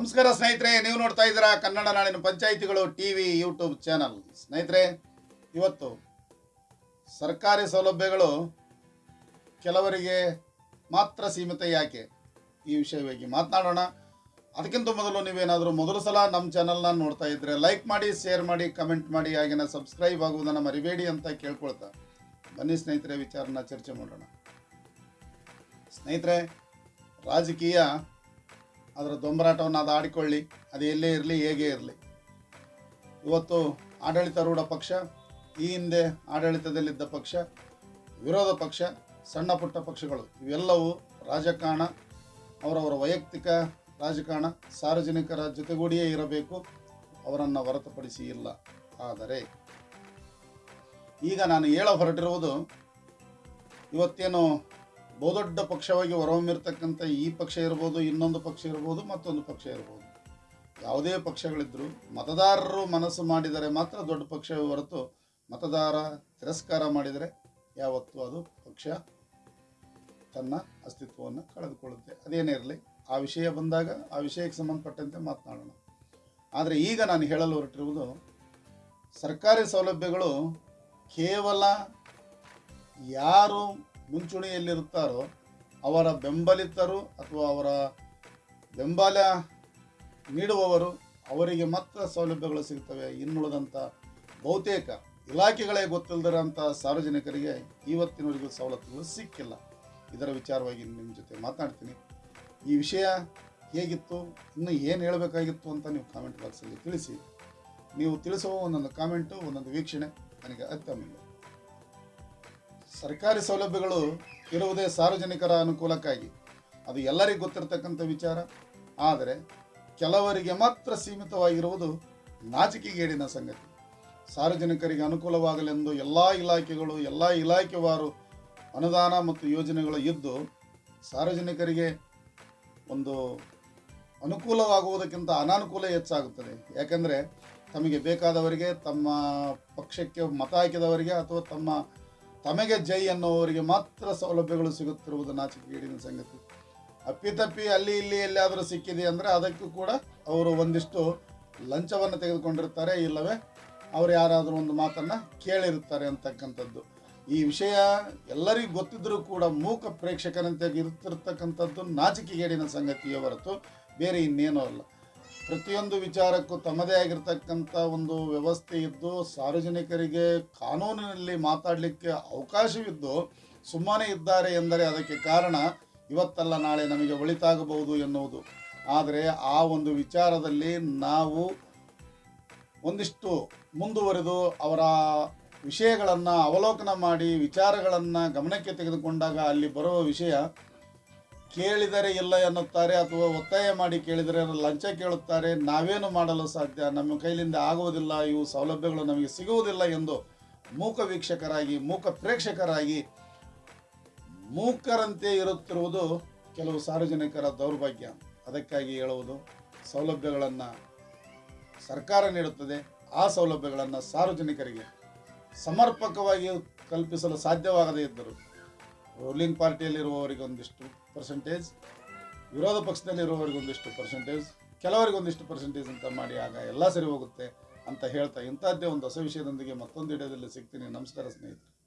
ನಮಸ್ಕಾರ ಸ್ನೇಹಿತರೆ, ನೀವು ನೋಡ್ತಾ ಇದ್ದೀರಾ ಕನ್ನಡ ನಾಡಿನ ಪಂಚಾಯಿತಿಗಳು ಟಿ ವಿ ಯೂಟ್ಯೂಬ್ ಚಾನಲ್. ಸ್ನೇಹಿತರೆ, ಇವತ್ತು ಸರ್ಕಾರಿ ಸೌಲಭ್ಯಗಳು ಕೆಲವರಿಗೆ ಮಾತ್ರ ಸೀಮಿತ ಯಾಕೆ? ಈ ವಿಷಯವಾಗಿ ಮಾತನಾಡೋಣ. ಅದಕ್ಕಿಂತ ಮೊದಲು ನೀವೇನಾದರೂ ಮೊದಲು ಸಲ ನಮ್ಮ ಚಾನಲ್ನ ನೋಡ್ತಾ ಇದ್ದರೆ ಲೈಕ್ ಮಾಡಿ ಶೇರ್ ಮಾಡಿ ಕಮೆಂಟ್ ಮಾಡಿ ಹಾಗೆಯೇ ಸಬ್ಸ್ಕ್ರೈಬ್ ಆಗುವುದನ್ನು ಮರಿಬೇಡಿ ಅಂತ ಕೇಳ್ಕೊಳ್ತಾ ಬನ್ನಿ ಸ್ನೇಹಿತರೆ, ವಿಚಾರನ ಚರ್ಚೆ ಮಾಡೋಣ. ಸ್ನೇಹಿತರೆ, ರಾಜಕೀಯ ಅದರ ದೊಂಬರಾಟವನ್ನು ಅದು ಆಡಿಕೊಳ್ಳಿ. ಅದು ಎಲ್ಲೇ ಇರಲಿ, ಹೇಗೆ ಇರಲಿ. ಇವತ್ತು ಆಡಳಿತಾರೂಢ ಪಕ್ಷ, ಈ ಹಿಂದೆ ಆಡಳಿತದಲ್ಲಿದ್ದ ಪಕ್ಷ, ವಿರೋಧ ಪಕ್ಷ, ಸಣ್ಣ ಪುಟ್ಟ ಪಕ್ಷಗಳು, ಇವೆಲ್ಲವೂ ರಾಜಕಾರಣ, ಅವರವರ ವೈಯಕ್ತಿಕ ರಾಜಕಾರಣ ಸಾರ್ವಜನಿಕರ ಜೊತೆಗೂಡಿಯೇ ಇರಬೇಕು, ಅವರನ್ನು ಹೊರತುಪಡಿಸಿ ಇಲ್ಲ. ಆದರೆ ಈಗ ನಾನು ಹೇಳ ಹೊರಟಿರುವುದು, ಇವತ್ತೇನು ಬಹುದೊಡ್ಡ ಪಕ್ಷವಾಗಿ ಹೊರಹೊಮ್ಮಿರ್ತಕ್ಕಂಥ ಈ ಪಕ್ಷ ಇರ್ಬೋದು, ಇನ್ನೊಂದು ಪಕ್ಷ ಇರ್ಬೋದು, ಮತ್ತೊಂದು ಪಕ್ಷ ಇರ್ಬೋದು. ಯಾವುದೇ ಪಕ್ಷಗಳಿದ್ದರೂ ಮತದಾರರು ಮನಸ್ಸು ಮಾಡಿದರೆ ಮಾತ್ರ ದೊಡ್ಡ ಪಕ್ಷವೇ ಹೊರತು ಮತದಾರ ತಿರಸ್ಕಾರ ಮಾಡಿದರೆ ಯಾವತ್ತೂ ಅದು ಪಕ್ಷ ತನ್ನ ಅಸ್ತಿತ್ವವನ್ನು ಕಳೆದುಕೊಳ್ಳುತ್ತೆ. ಅದೇನೇ ಇರಲಿ, ಆ ವಿಷಯ ಬಂದಾಗ ಆ ವಿಷಯಕ್ಕೆ ಸಂಬಂಧಪಟ್ಟಂತೆ ಮಾತನಾಡೋಣ. ಆದರೆ ಈಗ ನಾನು ಹೇಳಲು ಹೊರಟಿರುವುದು, ಸರ್ಕಾರಿ ಸೌಲಭ್ಯಗಳು ಕೇವಲ ಯಾರು ಮುಂಚೂಣಿಯಲ್ಲಿರುತ್ತಾರೋ, ಅವರ ಬೆಂಬಲಿತರು ಅಥವಾ ಅವರ ಬೆಂಬಲ ನೀಡುವವರು ಅವರಿಗೆ ಮಾತ್ರ ಸೌಲಭ್ಯಗಳು ಸಿಗ್ತವೆ. ಇನ್ನುಳಿದಂಥ ಬಹುತೇಕ ಇಲಾಖೆಗಳೇ ಗೊತ್ತಿಲ್ಲದಿರೋಂಥ ಸಾರ್ವಜನಿಕರಿಗೆ ಇವತ್ತಿನವರೆಗೂ ಸವಲತ್ತುಗಳು ಸಿಕ್ಕಿಲ್ಲ. ಇದರ ವಿಚಾರವಾಗಿ ನಿಮ್ಮ ಜೊತೆ ಮಾತನಾಡ್ತೀನಿ ಈ ವಿಷಯ ಹೇಗಿತ್ತು, ಇನ್ನೂ ಏನು ಹೇಳಬೇಕಾಗಿತ್ತು ಅಂತ ನೀವು ಕಾಮೆಂಟ್ ಬಾಕ್ಸಲ್ಲಿ ತಿಳಿಸಿ. ನೀವು ತಿಳಿಸುವ ಒಂದೊಂದು ಕಾಮೆಂಟು ಒಂದೊಂದು ವೀಕ್ಷಣೆ, ನನಗೆ ಅತ್ಯಮೂಲ್ಯ ಸರ್ಕಾರಿ ಸೌಲಭ್ಯಗಳು ಇರುವುದೇ ಸಾರ್ವಜನಿಕರ ಅನುಕೂಲಕ್ಕಾಗಿ. ಅದು ಎಲ್ಲರಿಗೂ ಗೊತ್ತಿರತಕ್ಕಂಥ ವಿಚಾರ. ಆದರೆ ಕೆಲವರಿಗೆ ಮಾತ್ರ ಸೀಮಿತವಾಗಿರುವುದು ನಾಚಿಕೆಗೇಡಿನ ಸಂಗತಿ. ಸಾರ್ವಜನಿಕರಿಗೆ ಅನುಕೂಲವಾಗಲೆಂದು ಎಲ್ಲ ಇಲಾಖೆಗಳು, ಎಲ್ಲ ಇಲಾಖೆವಾರು ಅನುದಾನ ಮತ್ತು ಯೋಜನೆಗಳು ಇದ್ದು, ಸಾರ್ವಜನಿಕರಿಗೆ ಒಂದು ಅನುಕೂಲವಾಗುವುದಕ್ಕಿಂತ ಅನಾನುಕೂಲ ಹೆಚ್ಚಾಗುತ್ತದೆ. ಯಾಕೆಂದರೆ ತಮಗೆ ಬೇಕಾದವರಿಗೆ ತಮ್ಮ ಪಕ್ಷಕ್ಕೆ ಮತ ಹಾಕಿದವರಿಗೆ ಅಥವಾ ತಮ್ಮ ತಮಗೆ ಜೈ ಅನ್ನೋವರಿಗೆ ಮಾತ್ರ ಸೌಲಭ್ಯಗಳು ಸಿಗುತ್ತಿರುವುದು ನಾಚಿಕೆಗೇಡಿನ ಸಂಗತಿ. ಅಪ್ಪಿತಪ್ಪಿ ಅಲ್ಲಿ ಇಲ್ಲಿ ಎಲ್ಲಿಯಾದರೂ ಸಿಕ್ಕಿದೆ ಅಂದರೆ ಅದಕ್ಕೂ ಕೂಡ ಅವರು ಒಂದಿಷ್ಟು ಲಂಚವನ್ನು ತೆಗೆದುಕೊಂಡಿರ್ತಾರೆ. ಇಲ್ಲವೇ, ಅವರು ಯಾರಾದರೂ ಒಂದು ಮಾತನ್ನು ಕೇಳಿರುತ್ತಾರೆ ಅಂತಕ್ಕಂಥದ್ದು. ಈ ವಿಷಯ ಎಲ್ಲರಿಗೂ ಗೊತ್ತಿದ್ದರೂ ಕೂಡ ಮೂಕ ಪ್ರೇಕ್ಷಕರಂತೆ ಇರುತ್ತಿರ್ತಕ್ಕಂಥದ್ದು ನಾಚಿಕೆಗೇಡಿನ ಸಂಗತಿಯೇ ಹೊರತು ಬೇರೆ ಇನ್ನೇನೂ ಅಲ್ಲ. ಪ್ರತಿಯೊಂದು ವಿಚಾರಕ್ಕೂ ತಮ್ಮದೇ ಆಗಿರ್ತಕ್ಕಂಥ ಒಂದು ವ್ಯವಸ್ಥೆ ಇದ್ದು ಸಾರ್ವಜನಿಕರಿಗೆ ಕಾನೂನಿನಲ್ಲಿ ಮಾತಾಡಲಿಕ್ಕೆ ಅವಕಾಶವಿದ್ದು ಸುಮ್ಮನೆ ಇದ್ದಾರೆ ಎಂದರೆ ಅದಕ್ಕೆ ಕಾರಣ ಇವತ್ತಲ್ಲ ನಾಳೆ ನಮಗೆ ಒಳಿತಾಗಬಹುದು ಎನ್ನುವುದು. ಆದರೆ ಆ ಒಂದು ವಿಚಾರದಲ್ಲಿ ನಾವು ಒಂದಿಷ್ಟು ಮುಂದುವರೆದು ಅವರ ವಿಷಯಗಳನ್ನು ಅವಲೋಕನ ಮಾಡಿ ವಿಚಾರಗಳನ್ನು ಗಮನಕ್ಕೆ ತೆಗೆದುಕೊಂಡಾಗ ಅಲ್ಲಿ ಬರುವ ವಿಷಯ ಕೇಳಿದರೆ ಇಲ್ಲ ಎನ್ನುತ್ತಾರೆ ಅಥವಾ ಒತ್ತಾಯ ಮಾಡಿ ಕೇಳಿದರೆ ಲಂಚ ಕೇಳುತ್ತಾರೆ, ನಾವೇನು ಮಾಡಲು ಸಾಧ್ಯ? ನಮ್ಮ ಕೈಲಿಂದ ಆಗುವುದಿಲ್ಲ, ಇವು ಸೌಲಭ್ಯಗಳು ನಮಗೆ ಸಿಗುವುದಿಲ್ಲ ಎಂದು ಮೂಕ ವೀಕ್ಷಕರಾಗಿ, ಮೂಕ ಪ್ರೇಕ್ಷಕರಾಗಿ ಮೂಕರಂತೆ ಇರುತ್ತಿರುವುದು ಕೆಲವು ಸಾರ್ವಜನಿಕರ ದೌರ್ಭಾಗ್ಯ. ಅದಕ್ಕಾಗಿ ಹೇಳುವುದು, ಸೌಲಭ್ಯಗಳನ್ನು ಸರ್ಕಾರ ನೀಡುತ್ತದೆ. ಆ ಸೌಲಭ್ಯಗಳನ್ನು ಸಾರ್ವಜನಿಕರಿಗೆ ಸಮರ್ಪಕವಾಗಿ ಕಲ್ಪಿಸಲು ಸಾಧ್ಯವಾಗದೇ ಇದ್ದರು ರೂಲಿಂಗ್ ಪಾರ್ಟಿಯಲ್ಲಿರುವವರಿಗೆ ಒಂದಿಷ್ಟು ಪರ್ಸೆಂಟೇಜ್ ವಿರೋಧ ಪಕ್ಷದಲ್ಲಿರುವವರಿಗೆ ಒಂದಿಷ್ಟು ಪರ್ಸೆಂಟೇಜ್ ಕೆಲವರಿಗೆ ಒಂದಿಷ್ಟು ಪರ್ಸೆಂಟೇಜ್ ಅಂತ ಮಾಡಿ ಆಗ ಎಲ್ಲ ಸರಿ ಹೋಗುತ್ತೆ ಅಂತ ಹೇಳ್ತಾ ಇಂಥದ್ದೇ ಒಂದು ಹೊಸ ವಿಷಯದೊಂದಿಗೆ ಮತ್ತೊಂದು ವಿಡಿಯೋದಲ್ಲಿ ಸಿಗ್ತೀನಿ. ನಮಸ್ಕಾರ ಸ್ನೇಹಿತರೆ.